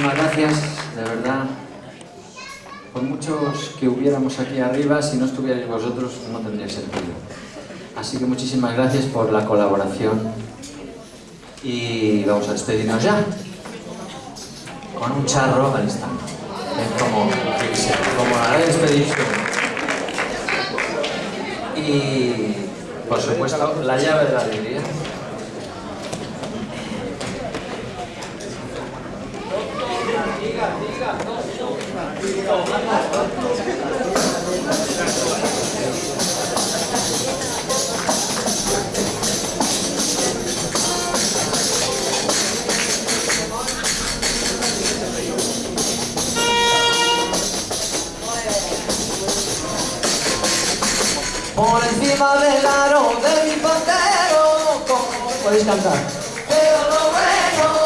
muchísimas gracias, de verdad. Por muchos que hubiéramos aquí arriba, si no estuvierais vosotros, no tendría sentido. Así que muchísimas gracias por la colaboración. Y vamos a despedirnos ya. Con un charro al. Es como, como la despedición. Y, por supuesto, la llave de la alegría. Por encima del aro de mi pantero, podéis cantar. Pero no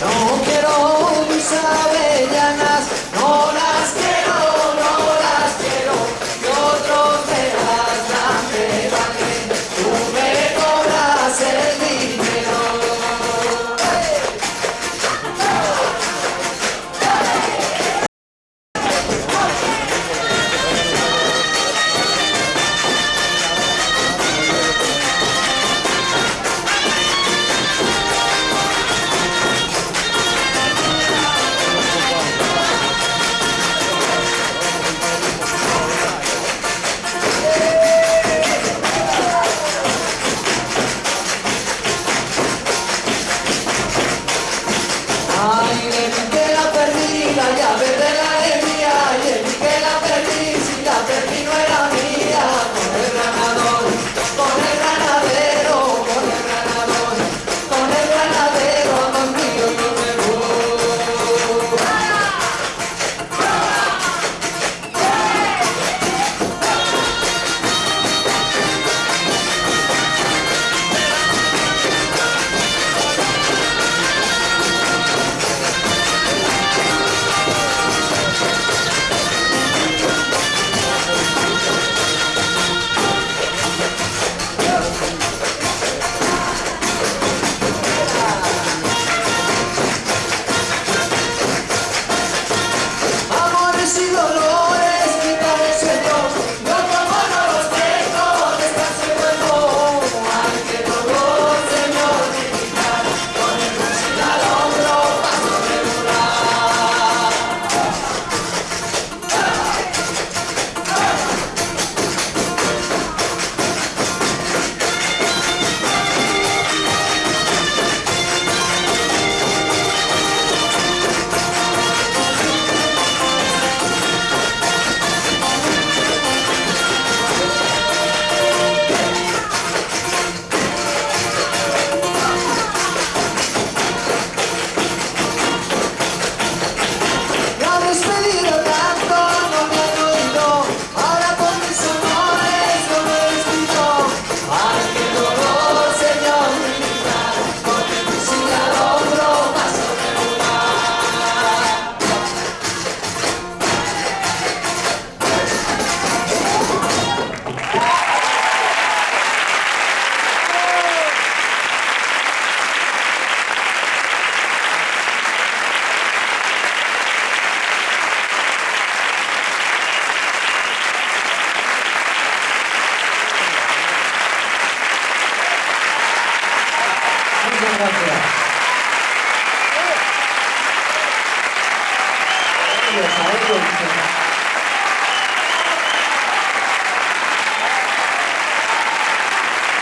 No quiero